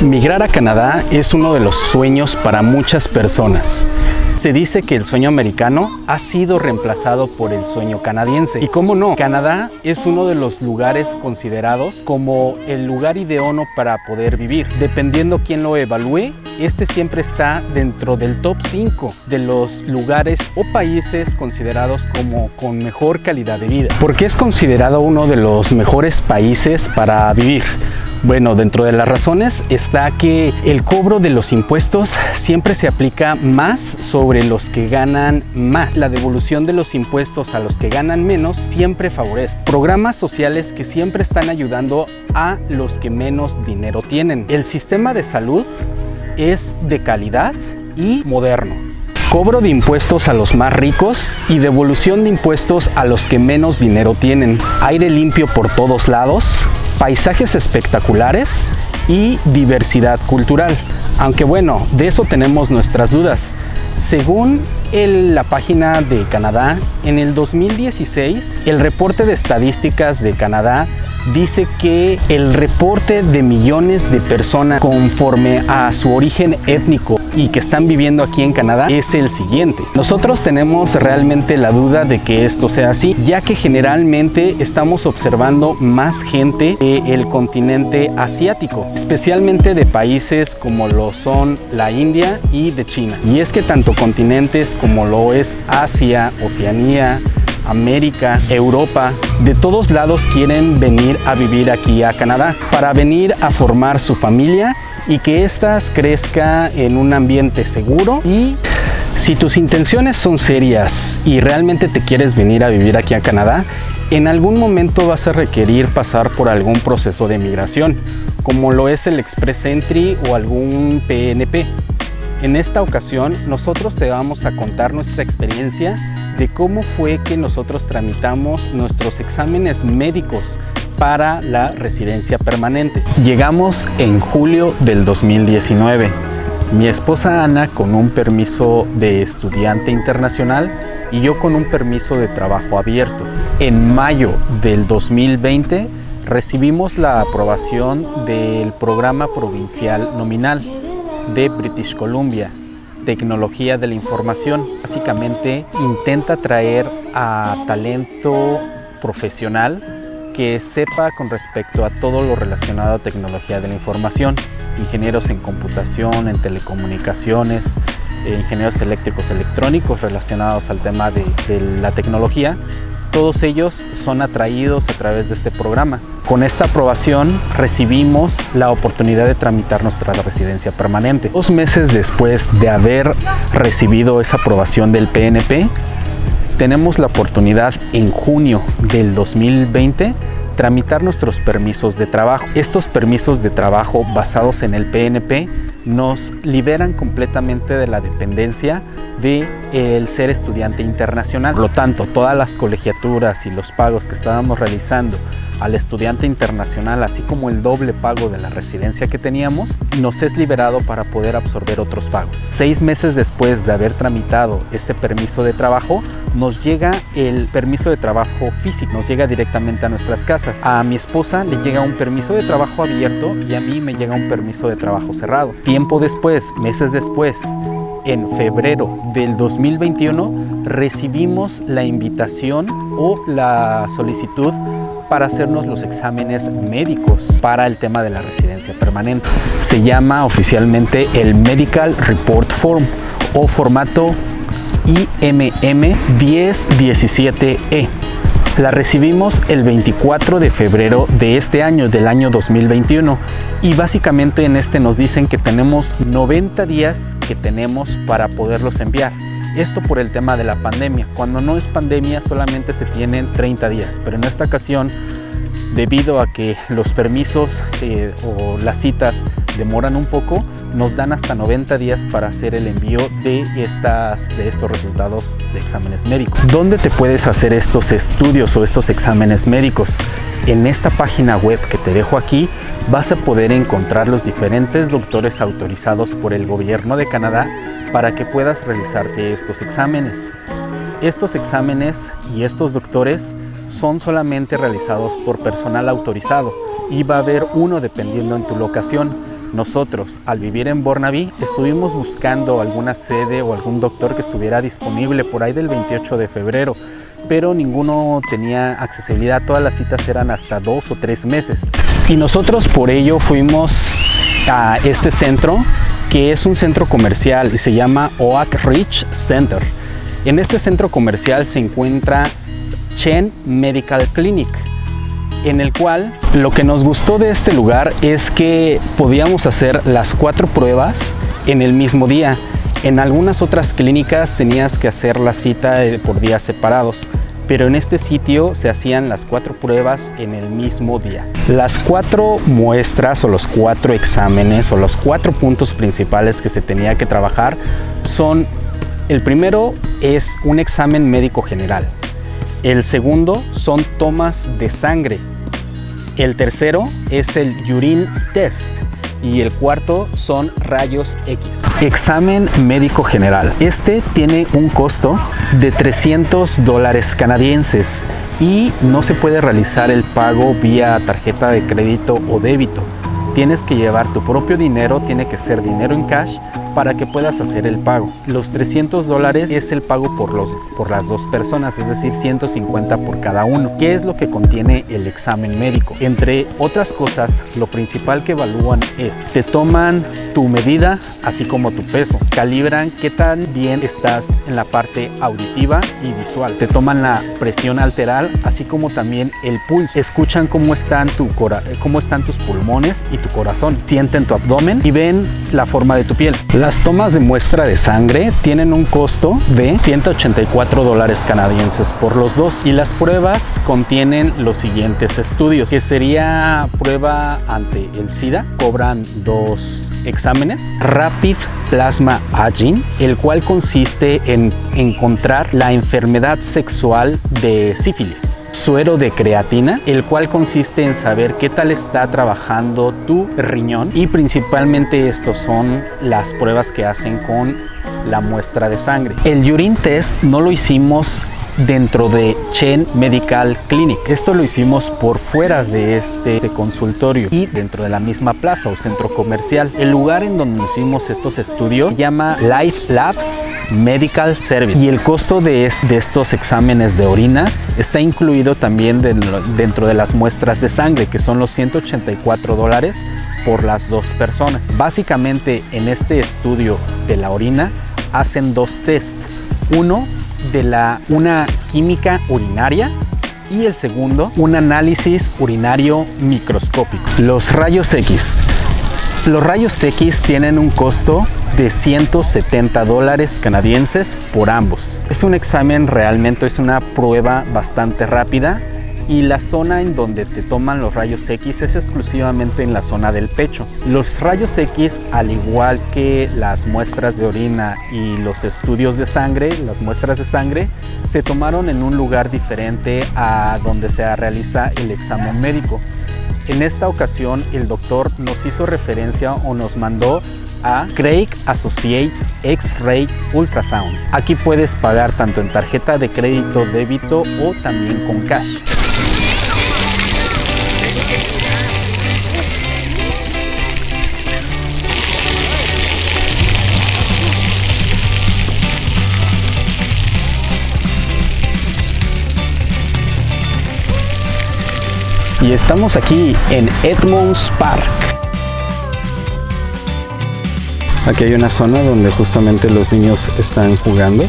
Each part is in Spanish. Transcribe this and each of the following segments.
Migrar a Canadá es uno de los sueños para muchas personas. Se dice que el sueño americano ha sido reemplazado por el sueño canadiense. Y cómo no, Canadá es uno de los lugares considerados como el lugar ideono para poder vivir. Dependiendo quién lo evalúe, este siempre está dentro del top 5 de los lugares o países considerados como con mejor calidad de vida. ¿Por qué es considerado uno de los mejores países para vivir? Bueno, dentro de las razones está que el cobro de los impuestos siempre se aplica más sobre los que ganan más. La devolución de los impuestos a los que ganan menos siempre favorece. Programas sociales que siempre están ayudando a los que menos dinero tienen. El sistema de salud es de calidad y moderno. Cobro de impuestos a los más ricos y devolución de impuestos a los que menos dinero tienen. Aire limpio por todos lados, paisajes espectaculares y diversidad cultural. Aunque bueno, de eso tenemos nuestras dudas. Según la página de Canadá, en el 2016, el reporte de estadísticas de Canadá dice que el reporte de millones de personas conforme a su origen étnico y que están viviendo aquí en Canadá es el siguiente. Nosotros tenemos realmente la duda de que esto sea así, ya que generalmente estamos observando más gente del continente asiático, especialmente de países como lo son la India y de China. Y es que tanto continentes como lo es Asia, Oceanía, América, Europa, de todos lados quieren venir a vivir aquí a Canadá para venir a formar su familia y que éstas crezca en un ambiente seguro y si tus intenciones son serias y realmente te quieres venir a vivir aquí a Canadá, en algún momento vas a requerir pasar por algún proceso de migración, como lo es el Express Entry o algún PNP. En esta ocasión, nosotros te vamos a contar nuestra experiencia de cómo fue que nosotros tramitamos nuestros exámenes médicos para la residencia permanente. Llegamos en julio del 2019. Mi esposa Ana con un permiso de estudiante internacional y yo con un permiso de trabajo abierto. En mayo del 2020 recibimos la aprobación del programa provincial nominal de British Columbia, Tecnología de la Información. Básicamente intenta traer a talento profesional que sepa con respecto a todo lo relacionado a tecnología de la información, ingenieros en computación, en telecomunicaciones, ingenieros eléctricos electrónicos relacionados al tema de, de la tecnología todos ellos son atraídos a través de este programa. Con esta aprobación recibimos la oportunidad de tramitar nuestra residencia permanente. Dos meses después de haber recibido esa aprobación del PNP, tenemos la oportunidad en junio del 2020 tramitar nuestros permisos de trabajo. Estos permisos de trabajo basados en el PNP nos liberan completamente de la dependencia de el ser estudiante internacional. Por lo tanto, todas las colegiaturas y los pagos que estábamos realizando al estudiante internacional, así como el doble pago de la residencia que teníamos, nos es liberado para poder absorber otros pagos. Seis meses después de haber tramitado este permiso de trabajo, nos llega el permiso de trabajo físico, nos llega directamente a nuestras casas. A mi esposa le llega un permiso de trabajo abierto y a mí me llega un permiso de trabajo cerrado. Tiempo después, meses después, en febrero del 2021 recibimos la invitación o la solicitud para hacernos los exámenes médicos para el tema de la residencia permanente. Se llama oficialmente el Medical Report Form o formato IMM 1017E. La recibimos el 24 de febrero de este año, del año 2021 y básicamente en este nos dicen que tenemos 90 días que tenemos para poderlos enviar. Esto por el tema de la pandemia. Cuando no es pandemia solamente se tienen 30 días, pero en esta ocasión debido a que los permisos eh, o las citas demoran un poco, nos dan hasta 90 días para hacer el envío de, estas, de estos resultados de exámenes médicos. ¿Dónde te puedes hacer estos estudios o estos exámenes médicos? En esta página web que te dejo aquí vas a poder encontrar los diferentes doctores autorizados por el gobierno de Canadá para que puedas realizarte estos exámenes. Estos exámenes y estos doctores son solamente realizados por personal autorizado y va a haber uno dependiendo en tu locación. Nosotros, al vivir en Burnaby, estuvimos buscando alguna sede o algún doctor que estuviera disponible por ahí del 28 de febrero, pero ninguno tenía accesibilidad, todas las citas eran hasta dos o tres meses. Y nosotros por ello fuimos a este centro, que es un centro comercial y se llama Oak Ridge Center. En este centro comercial se encuentra Chen Medical Clinic, en el cual lo que nos gustó de este lugar es que podíamos hacer las cuatro pruebas en el mismo día. En algunas otras clínicas tenías que hacer la cita por días separados, pero en este sitio se hacían las cuatro pruebas en el mismo día. Las cuatro muestras o los cuatro exámenes o los cuatro puntos principales que se tenía que trabajar son, el primero es un examen médico general, el segundo son tomas de sangre. El tercero es el urine test y el cuarto son rayos X. Examen médico general. Este tiene un costo de 300 dólares canadienses y no se puede realizar el pago vía tarjeta de crédito o débito. Tienes que llevar tu propio dinero, tiene que ser dinero en cash para que puedas hacer el pago. Los 300 dólares es el pago por, los, por las dos personas, es decir, 150 por cada uno. ¿Qué es lo que contiene el examen médico? Entre otras cosas, lo principal que evalúan es, te toman tu medida, así como tu peso, calibran qué tan bien estás en la parte auditiva y visual, te toman la presión arterial, así como también el pulso, escuchan cómo están, tu cómo están tus pulmones y tu corazón, sienten tu abdomen y ven la forma de tu piel. Las tomas de muestra de sangre tienen un costo de 184 dólares canadienses por los dos y las pruebas contienen los siguientes estudios que sería prueba ante el SIDA, cobran dos exámenes, Rapid Plasma Aging, el cual consiste en encontrar la enfermedad sexual de sífilis suero de creatina, el cual consiste en saber qué tal está trabajando tu riñón y principalmente estos son las pruebas que hacen con la muestra de sangre. El urine test no lo hicimos dentro de Chen Medical Clinic. Esto lo hicimos por fuera de este consultorio y dentro de la misma plaza o centro comercial. El lugar en donde hicimos estos estudios se llama Life Labs Medical Service y el costo de, estos exámenes de orina está incluido también dentro de las muestras de sangre que son los 184 dólares por las dos personas. Básicamente en este estudio de la orina hacen dos test. Uno de la, una química urinaria y el segundo, un análisis urinario microscópico. Los rayos X. Los rayos X tienen un costo de 170 dólares canadienses por ambos. Es un examen realmente, es una prueba bastante rápida y la zona en donde te toman los rayos X es exclusivamente en la zona del pecho. Los rayos X, al igual que las muestras de orina y los estudios de sangre, las muestras de sangre, se tomaron en un lugar diferente a donde se realiza el examen médico. En esta ocasión el doctor nos hizo referencia o nos mandó a Craig Associates X-Ray Ultrasound. Aquí puedes pagar tanto en tarjeta de crédito, débito o también con cash. Y estamos aquí en Edmonds Park. Aquí hay una zona donde justamente los niños están jugando.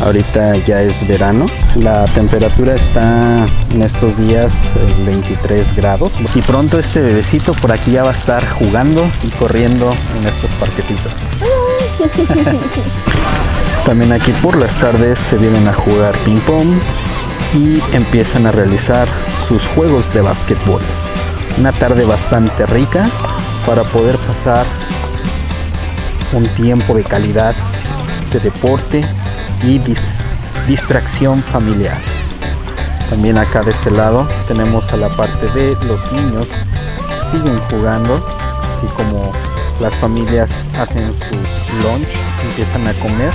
Ahorita ya es verano. La temperatura está en estos días 23 eh, grados. Y pronto este bebecito por aquí ya va a estar jugando y corriendo en estos parquecitos. También aquí por las tardes se vienen a jugar ping pong y empiezan a realizar sus juegos de básquetbol. Una tarde bastante rica para poder pasar un tiempo de calidad de deporte y distracción familiar. También acá de este lado tenemos a la parte de los niños siguen jugando, así como las familias hacen sus lunch, empiezan a comer,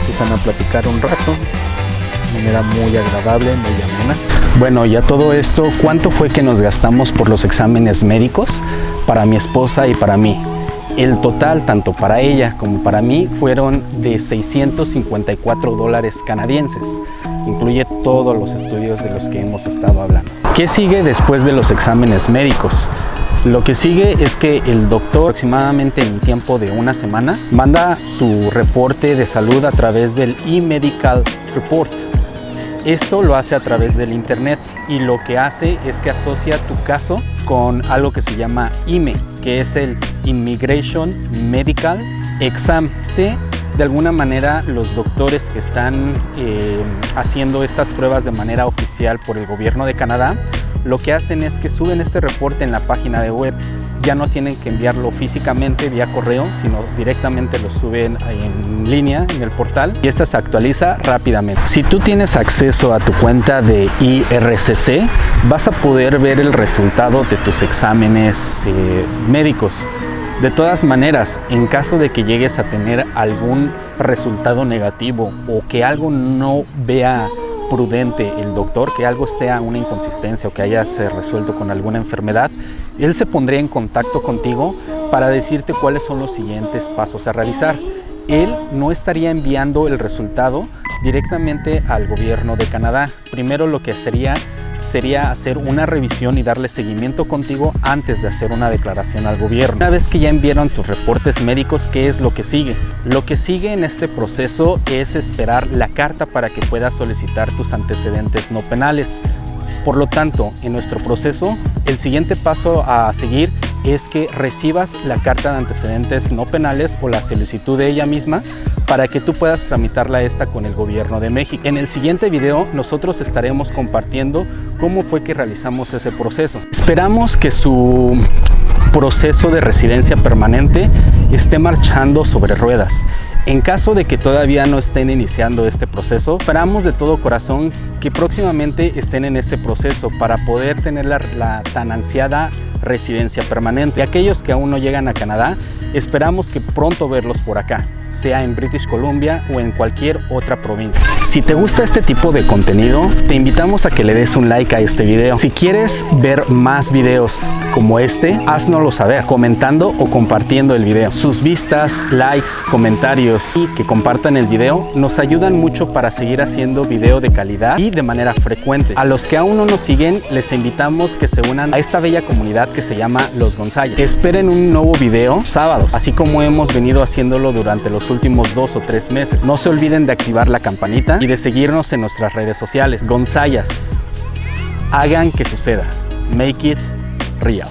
empiezan a platicar un rato manera muy agradable, muy amena. Bueno, y a todo esto, ¿cuánto fue que nos gastamos por los exámenes médicos para mi esposa y para mí? El total, tanto para ella como para mí, fueron de 654 dólares canadienses. Incluye todos los estudios de los que hemos estado hablando. ¿Qué sigue después de los exámenes médicos? Lo que sigue es que el doctor aproximadamente en tiempo de una semana manda tu reporte de salud a través del e-medical report. Esto lo hace a través del internet y lo que hace es que asocia tu caso con algo que se llama IME, que es el Immigration Medical Exam. Este, de alguna manera, los doctores que están eh, haciendo estas pruebas de manera oficial por el gobierno de Canadá lo que hacen es que suben este reporte en la página de web. Ya no tienen que enviarlo físicamente vía correo, sino directamente lo suben en línea en el portal y esta se actualiza rápidamente. Si tú tienes acceso a tu cuenta de IRCC, vas a poder ver el resultado de tus exámenes eh, médicos. De todas maneras, en caso de que llegues a tener algún resultado negativo o que algo no vea prudente el doctor, que algo sea una inconsistencia o que hayas resuelto con alguna enfermedad, él se pondría en contacto contigo para decirte cuáles son los siguientes pasos a realizar. Él no estaría enviando el resultado directamente al gobierno de Canadá. Primero lo que sería sería hacer una revisión y darle seguimiento contigo antes de hacer una declaración al gobierno. Una vez que ya enviaron tus reportes médicos, ¿qué es lo que sigue? Lo que sigue en este proceso es esperar la carta para que puedas solicitar tus antecedentes no penales. Por lo tanto, en nuestro proceso, el siguiente paso a seguir es que recibas la carta de antecedentes no penales o la solicitud de ella misma para que tú puedas tramitarla esta con el gobierno de México. En el siguiente video nosotros estaremos compartiendo cómo fue que realizamos ese proceso. Esperamos que su proceso de residencia permanente esté marchando sobre ruedas. En caso de que todavía no estén iniciando este proceso, esperamos de todo corazón que próximamente estén en este proceso para poder tener la, la tan ansiada residencia permanente. Y aquellos que aún no llegan a Canadá, esperamos que pronto verlos por acá, sea en British Columbia o en cualquier otra provincia. Si te gusta este tipo de contenido, te invitamos a que le des un like a este video. Si quieres ver más videos como este, haznoslo saber comentando o compartiendo el video. Sus vistas, likes, comentarios y que compartan el video nos ayudan mucho para seguir haciendo video de calidad y de manera frecuente. A los que aún no nos siguen, les invitamos que se unan a esta bella comunidad que se llama Los Gonzayas. Esperen un nuevo video sábados, así como hemos venido haciéndolo durante los últimos dos o tres meses. No se olviden de activar la campanita y de seguirnos en nuestras redes sociales. Gonzayas, hagan que suceda. Make it real.